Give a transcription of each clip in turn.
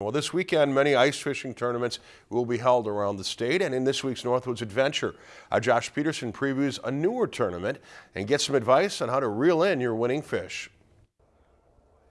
Well, this weekend, many ice fishing tournaments will be held around the state, and in this week's Northwoods Adventure, uh, Josh Peterson previews a newer tournament and gets some advice on how to reel in your winning fish.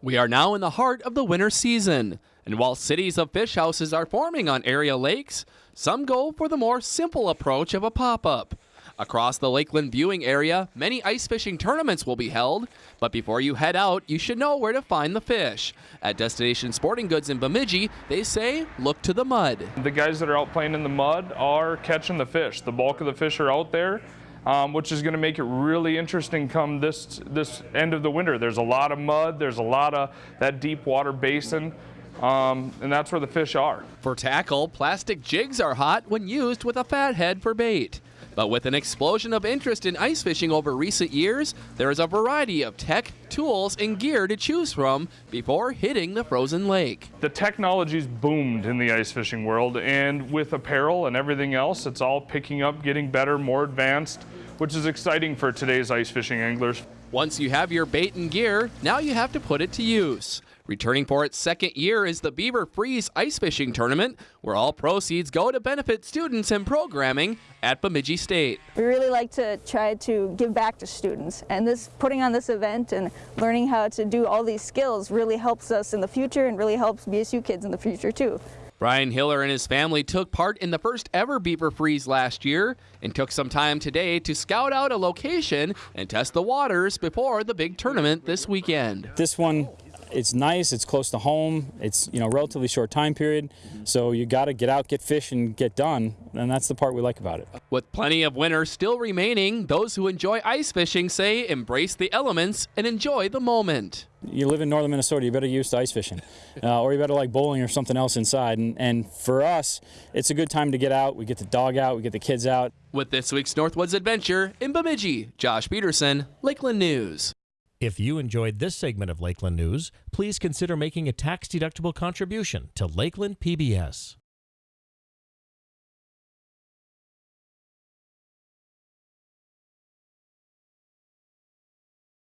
We are now in the heart of the winter season, and while cities of fish houses are forming on area lakes, some go for the more simple approach of a pop-up. Across the Lakeland viewing area, many ice fishing tournaments will be held, but before you head out, you should know where to find the fish. At Destination Sporting Goods in Bemidji, they say look to the mud. The guys that are out playing in the mud are catching the fish. The bulk of the fish are out there. Um, which is going to make it really interesting come this this end of the winter. There's a lot of mud. There's a lot of that deep water basin. Um, and that's where the fish are. For tackle, plastic jigs are hot when used with a fathead for bait. But with an explosion of interest in ice fishing over recent years, there is a variety of tech, tools, and gear to choose from before hitting the frozen lake. The technology's boomed in the ice fishing world, and with apparel and everything else, it's all picking up, getting better, more advanced, which is exciting for today's ice fishing anglers. Once you have your bait and gear, now you have to put it to use. Returning for its second year is the Beaver Freeze Ice Fishing Tournament, where all proceeds go to benefit students and programming at Bemidji State. We really like to try to give back to students, and this putting on this event and learning how to do all these skills really helps us in the future and really helps BSU kids in the future too. Brian Hiller and his family took part in the first ever Beaver Freeze last year and took some time today to scout out a location and test the waters before the big tournament this weekend. This one it's nice, it's close to home, it's you know relatively short time period, so you got to get out, get fish, and get done, and that's the part we like about it. With plenty of winter still remaining, those who enjoy ice fishing say embrace the elements and enjoy the moment. You live in northern Minnesota, you better use ice fishing, uh, or you better like bowling or something else inside. And, and for us, it's a good time to get out. We get the dog out, we get the kids out. With this week's Northwoods Adventure in Bemidji, Josh Peterson, Lakeland News. If you enjoyed this segment of Lakeland News, please consider making a tax-deductible contribution to Lakeland PBS.